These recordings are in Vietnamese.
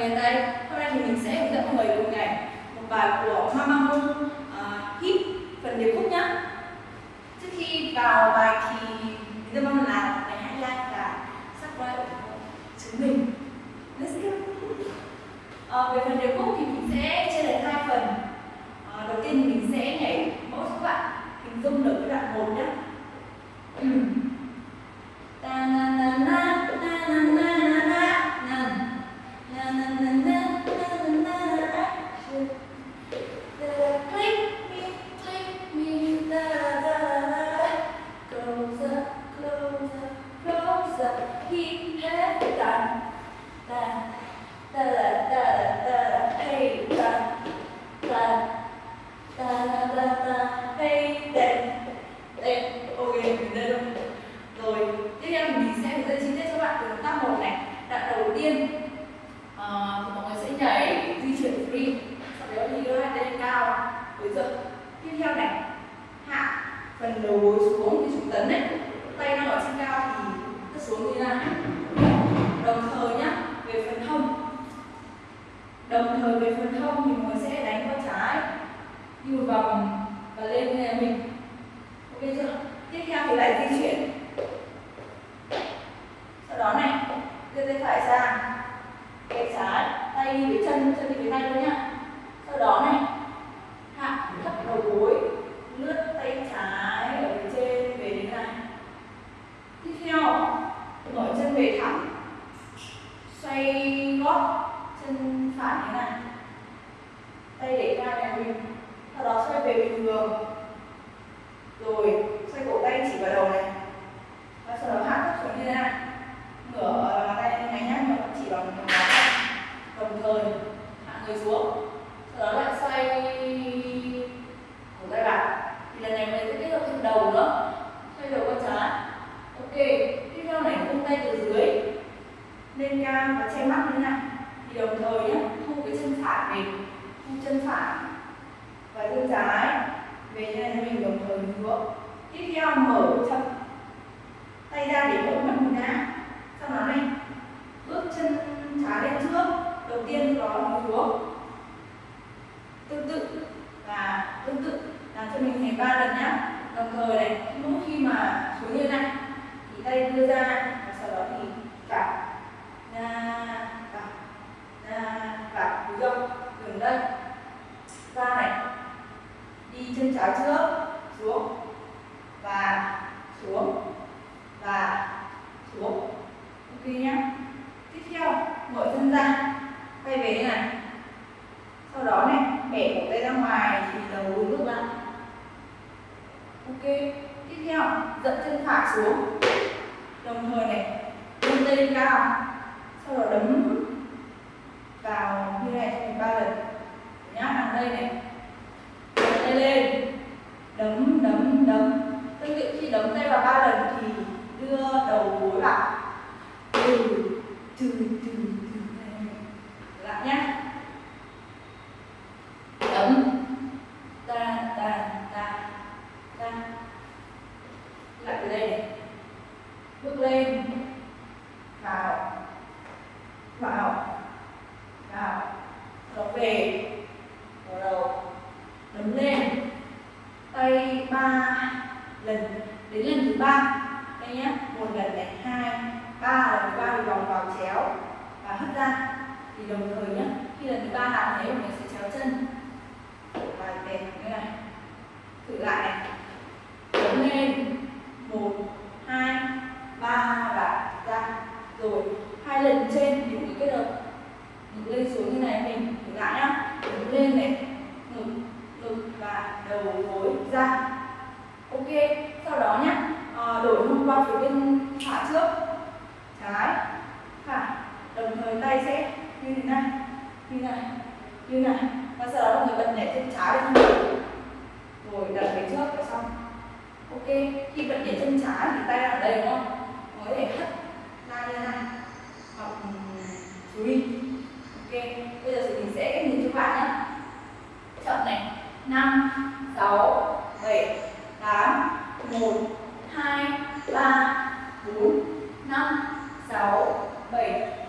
người tay hôm nay thì mình sẽ hướng dẫn mọi người cùng nhảy một bài của Mamamoo à, uh, hip phần điệp khúc nhá. Trước khi vào bài thì mình rất mong là hãy like và subscribe ủng hộ chúng mình. Let's go. Uh, về phần điệp khúc thì mình sẽ chia thành hai phần. Uh, đầu tiên thì mình sẽ nhảy mẫu cho các bạn hình dung được cái đoạn một nhé phần đầu gối xuống như chúng tấn đấy tay đang ở trên cao thì cứ xuống như thế này đồng thời nhá, về phần hông. Đồng thời về phần hông thì mình sẽ đánh qua trái như một vòng và lên như này mình. Ok chưa? Tiếp theo thì lại di chuyển sau đó này đưa tay phải ra tay trái tay đi với chân chân đi với tay luôn nhá sau đó này hạ thấp đầu gối lướt tay trái ở phía trên về đến này tiếp theo mở chân về thẳng xoay gót chân phải thế này tay để cao nhà mình sau đó xoay về bình thường rồi xoay cổ tay chỉ vào đầu này và sau đó hạ thấp xuống như thế này ngửa bàn tay này nhá nhưng vẫn chỉ vào một ngón tay đồng thời hạ người xuống sau đó lại xoay cổ tay vào thì lần này mình sẽ kết hợp thêm đầu nữa xoay đầu qua trái ok tiếp theo này vung tay từ dưới lên cao và che mắt như thế này thì đồng thời nhé thu cái chân phải về thu chân phải và chân trái. Về như này mình đồng thời hướng tiếp theo mở chậm tay ra để hỗ mặt mình ngã sau đó này. Bước chân trái lên trước. Đầu tiên đó là hướng tương tự. Và tương tự. Làm cho mình thành ba lần nhá. Đồng thời này, mỗi khi mà xuống như này thì tay đưa ra và sau đó thì cả ra cả ra cả cúi rộng dừng đây ra này đi chân trái trước xuống và xuống và xuống ok nhá tiếp theo mở chân ra tay về như này sau đó này bẻ cổ tay ra ngoài thì đầu gối ngược lại. Ok, tiếp theo dẫn chân phải xuống. Đồng thời này, vươn tay lên cao. Sau đó đấm vào như này cho mình ba lần. Nhá, hàng đây này. Tay lên. Đấm đấm đấm. Tương tự khi đấm tay vào ba lần thì đưa đầu gối vào từ từ từ từ lại nhá đấm ta ta ta ta lại từ đây này bước lên vào vào vào rồi về vào đầu đấm lên tay ba lần đến lần thứ ba. Đây nhé, một lần này hai, ba lần thứ ba thì vòng vào chéo và hất ra. Thì đồng thời nhé, khi lần thứ ba làm thế mình sẽ chéo chân. Và đèn như này. Thử lại này. Đấm lên. Một, hai, ba và ra. Rồi, hai lần trên thì mình kết hợp. Mình lên xuống như này, mình thử lại nhá. Đứng lên này ngực ngực và đầu gối ra ok sau đó nhé à, đổi hông qua phía bên phải trước trái phải đồng thời tay sẽ như thế này như này như này và sau đó mọi người bật nhảy chân trái lên thân rồi đặt về trước là xong. Ok, khi vẫn để chân trái thì tay ở đây đúng không? Mới để hất ra như này. Hoặc ừ, free ok, bây giờ thì mình sẽ cách nhìn cho bạn nhé. Chậm này. Năm, sáu, bảy, tám, một, hai, ba, bốn, năm, sáu, bảy.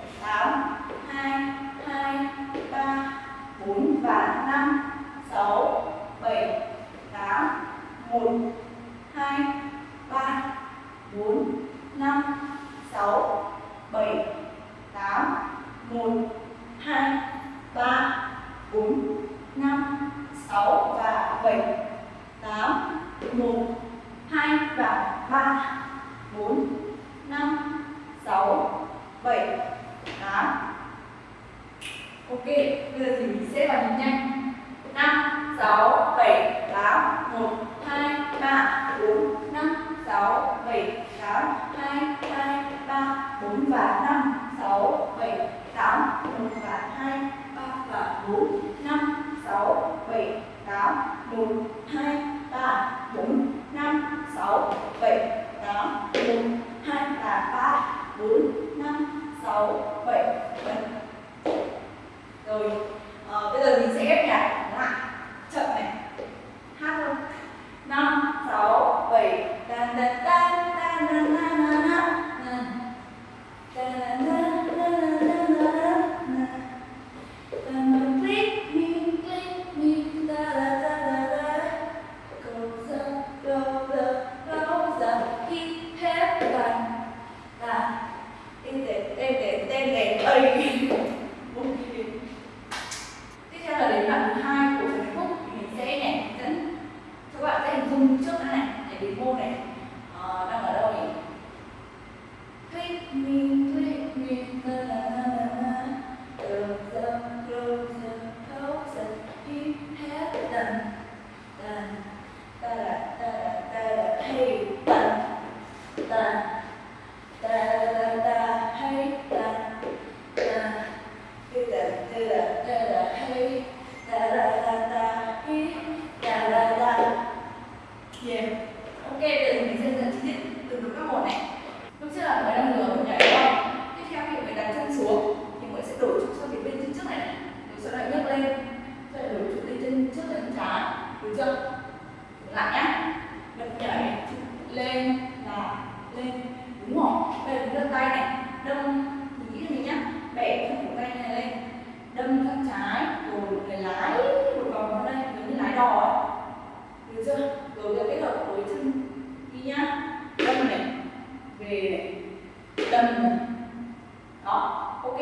2 và 3 4 5 6 7 8 Ok, bây giờ thì mình sẽ vào nhịp nhanh. 5 6 7 8 1 2 3 4 5 6 7 8 2 2 3 4 và 5 6 7 8 1 và 2 3 và 4 5 6 7 8 1 2 3 4 6, 7, 8, 1, 2, là 3, 4, 5, 6, 7, 7. Rồi, trái. Chưa? Lại nhá. Bật nhảy lên là lên đúng không? Bây giờ đưa tay này, đâm mình nghĩ là gì nhá? Bẻ cái cổ tay này lên, đâm thân trái, rồi người lái một vòng vào đây giống như lái đò ấy. Được chưa? Rồi giờ kết hợp với chân đi nhá. Đâm này, về này, đâm này. Đó, ok.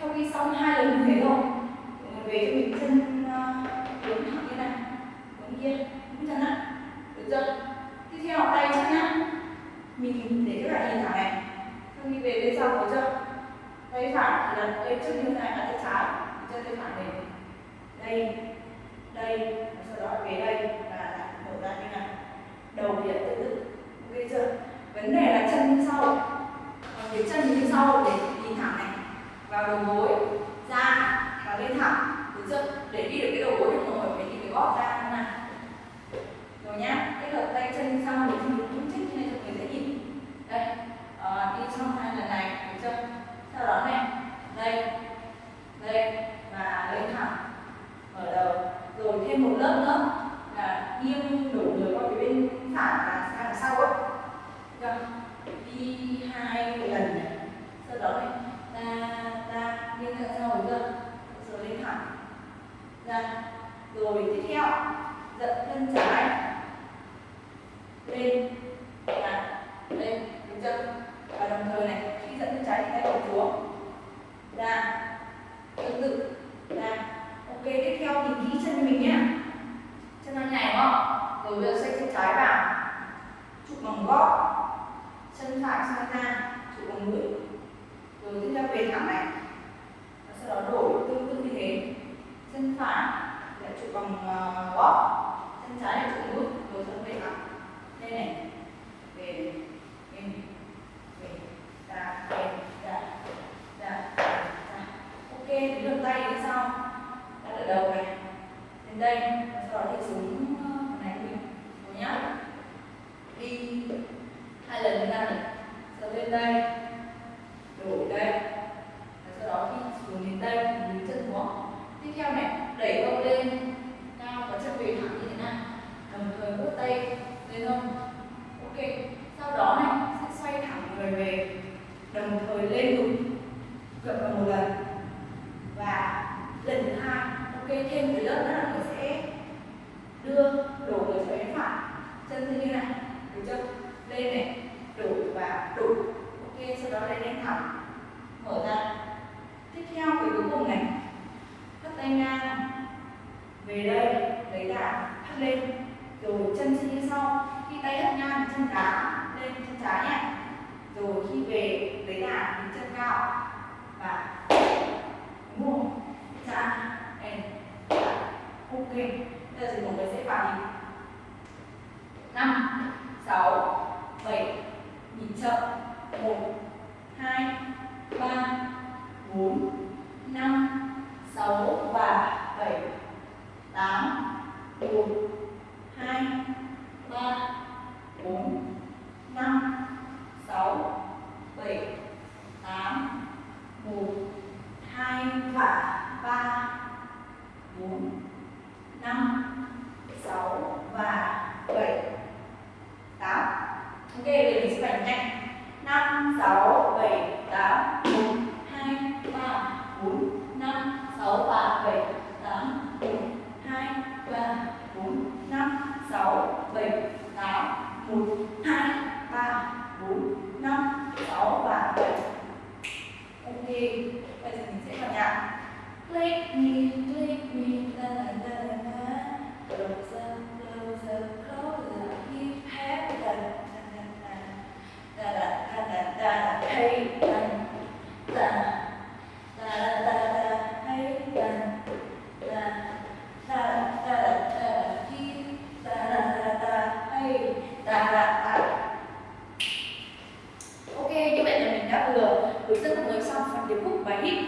Sau khi xong hai lần như thế rồi, về cho mình chân uh, hướng thẳng như này, yên kia, hướng chân á. Được chưa? Tiếp theo tay chân nhá. Mình để các bạn nhìn thẳng này. Sau khi về bên sau được chưa? Tay phải thì tay trước như thế này là tay trái, chân tay phải này. Đây, đây, và sau đó về đây và lại mở ra như này. Đầu thì lại tự tự. Ok chưa? Vấn đề là chân như sau. Còn cái chân như sau để nhìn thẳng này. Vào đầu gối, ra và lên thẳng. Được chưa? Để đi được cái đầu gối thì mọi người phải đi cái gót ra như này. Rồi nhá, kết hợp tay chân như sau để cho mình đúng chích như này cho người dễ nhìn. Đây, ờ, đi xong hai lần này, được chưa? Sau đó này, đây, đây và lên thẳng, mở đầu. Rồi thêm một lớp nữa là nghiêng đổ người qua phía bên phải và sang đằng sau ấy. Được chưa? Đi hai lần này, sau đó này, ta ta nghiêng ra sau được chưa? Rồi lên thẳng, ra. Rồi tiếp theo, giật chân trái lên và lên đứng chưa và đồng thời này khi dẫn chân trái thì tay còn xuống ra tương tự ra ok tiếp theo thì kỹ chân mình nhé chân nó nhảy đúng không rồi bây giờ xoay chân trái vào. Chụp bằng gót chân phải sang ra chụp bằng mũi. Rồi tiếp theo về thẳng này và sau đó đổi tương tự như thế. Chân phải lại chụp bằng uh, gót chân trái là trụ mũi rồi sau đó về thẳng đây này về in về ra về ra ra ra ok đến lượt tay đến sau đặt ở đầu này đến đây và sau đó thì xuống ờ, phần này mình rồi nhá đi hai lần như này sau lên đây. Đổi đây. Và sau đó khi xuống đến đây thì mình chân xuống tiếp theo này đẩy hông lên cao và chân về thẳng như thế này đồng thời bước tay lên hông. Ok sau đó này sẽ xoay thẳng người về. Đồng thời lên ngực gập vào một lần. Và lần thứ hai ok thêm một lớp nữa là mình sẽ đưa đổ người trở bên phải. Chân như thế này, đúng chưa? Lên này. Thank you. Bài hit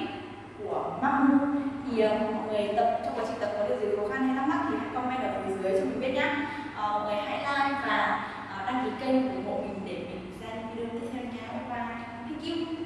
của Mamu thì ờ, mọi người tập trong quá trình tập có điều gì khó khăn hay thắc mắc thì hãy comment ở phía dưới cho mình biết nhé uh, ờ, mọi người hãy like và uh, đăng ký kênh ủng hộ mình để mình ra những video tiếp theo nha bye bye. Thank you.